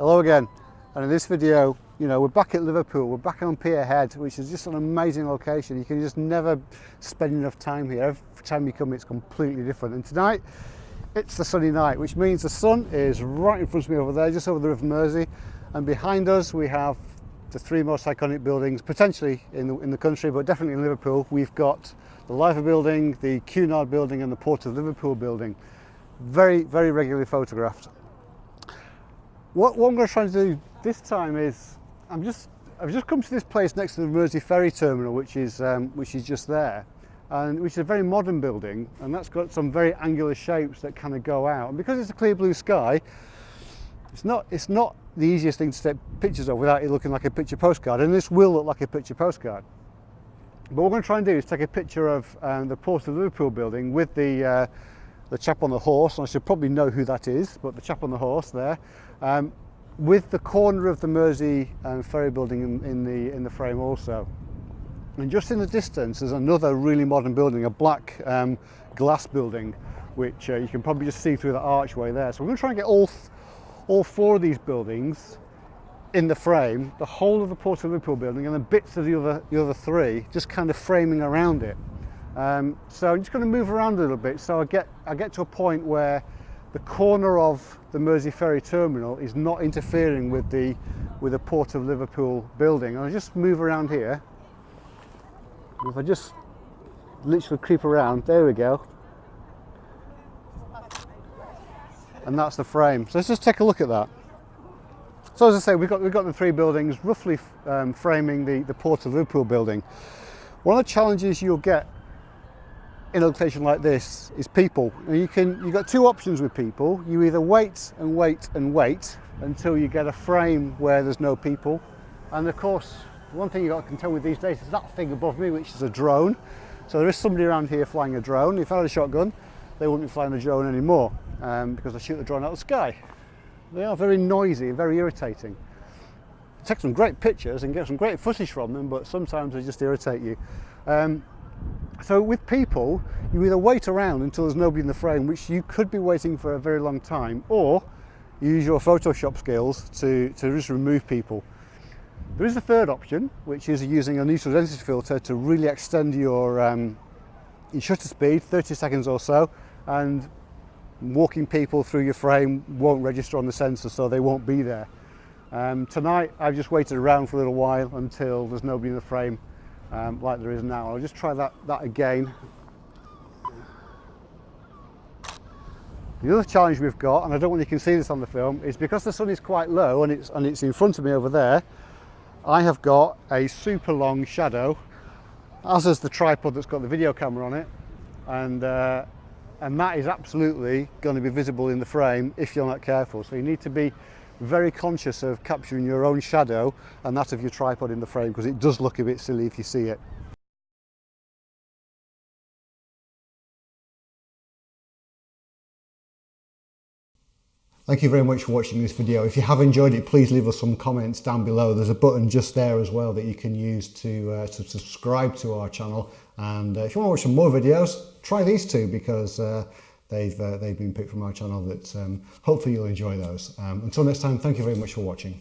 Hello again. And in this video you know we're back at Liverpool. We're back on Pier Head which is just an amazing location. You can just never spend enough time here. Every time you come it's completely different. And tonight it's the sunny night which means the sun is right in front of me over there just over the River Mersey. And behind us we have the three most iconic buildings potentially in the, in the country but definitely in Liverpool. We've got the Liver building the Cunard building and the Port of Liverpool building. Very very regularly photographed what, what I'm going to try to do this time is I'm just I've just come to this place next to the Mersey Ferry Terminal, which is um, which is just there, and which is a very modern building, and that's got some very angular shapes that kind of go out. And because it's a clear blue sky, it's not it's not the easiest thing to take pictures of without it looking like a picture postcard, and this will look like a picture postcard. But what we're going to try and do is take a picture of um, the Port of Liverpool building with the uh, the chap on the horse, and I should probably know who that is, but the chap on the horse there, um, with the corner of the Mersey um, ferry building in, in, the, in the frame also. And just in the distance there's another really modern building, a black um, glass building, which uh, you can probably just see through the archway there. So we're going to try and get all, all four of these buildings in the frame, the whole of the Port of Liverpool building and then bits of the other, the other three, just kind of framing around it. Um, so I'm just going to move around a little bit so I get, I get to a point where the corner of the Mersey Ferry terminal is not interfering with the, with the Port of Liverpool building. And I just move around here. If I just literally creep around, there we go. And that's the frame. So let's just take a look at that. So as I say, we've got, we've got the three buildings roughly um, framing the, the Port of Liverpool building. One of the challenges you'll get in a location like this is people. you can you've got two options with people. You either wait and wait and wait until you get a frame where there's no people. And of course, one thing you've got can tell with these days is that thing above me, which is a drone. So there is somebody around here flying a drone. If I had a shotgun, they wouldn't be flying a drone anymore um, because I shoot the drone out of the sky. They are very noisy and very irritating. Take some great pictures and get some great footage from them, but sometimes they just irritate you. Um, so with people, you either wait around until there's nobody in the frame, which you could be waiting for a very long time, or you use your Photoshop skills to, to just remove people. There is a third option, which is using a neutral density filter to really extend your, um, your shutter speed, 30 seconds or so, and walking people through your frame won't register on the sensor, so they won't be there. Um, tonight, I've just waited around for a little while until there's nobody in the frame um, like there is now. I'll just try that, that again. The other challenge we've got, and I don't want you can see this on the film, is because the sun is quite low and it's, and it's in front of me over there, I have got a super long shadow, as is the tripod that's got the video camera on it, and, uh, and that is absolutely going to be visible in the frame if you're not careful. So you need to be very conscious of capturing your own shadow and that of your tripod in the frame because it does look a bit silly if you see it. Thank you very much for watching this video. If you have enjoyed it, please leave us some comments down below. There's a button just there as well that you can use to, uh, to subscribe to our channel. And uh, if you want to watch some more videos, try these two because uh, they've, uh, they've been picked from our channel that um, hopefully you'll enjoy those. Um, until next time, thank you very much for watching.